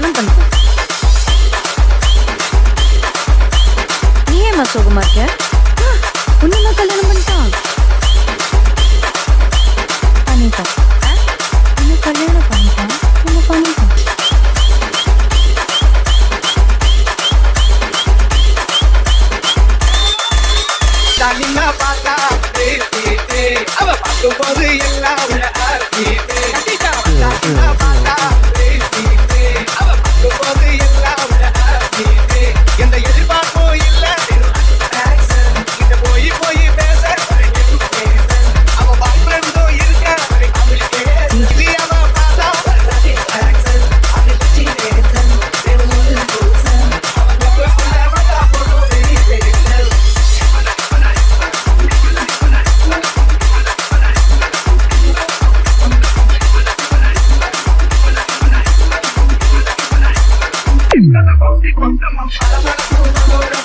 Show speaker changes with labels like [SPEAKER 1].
[SPEAKER 1] Comment பண்ணுங்க நீ ஏமா சோகமா இருக்க? உன்னுமா கல்யாணம் பண்ணிட்டான் பண்ணிட்டா. இன்னும் கல்யாணம் பண்ணிட்டான் இன்னும்
[SPEAKER 2] அவ பார்க்கும் போது எல்லாம் cuando estamos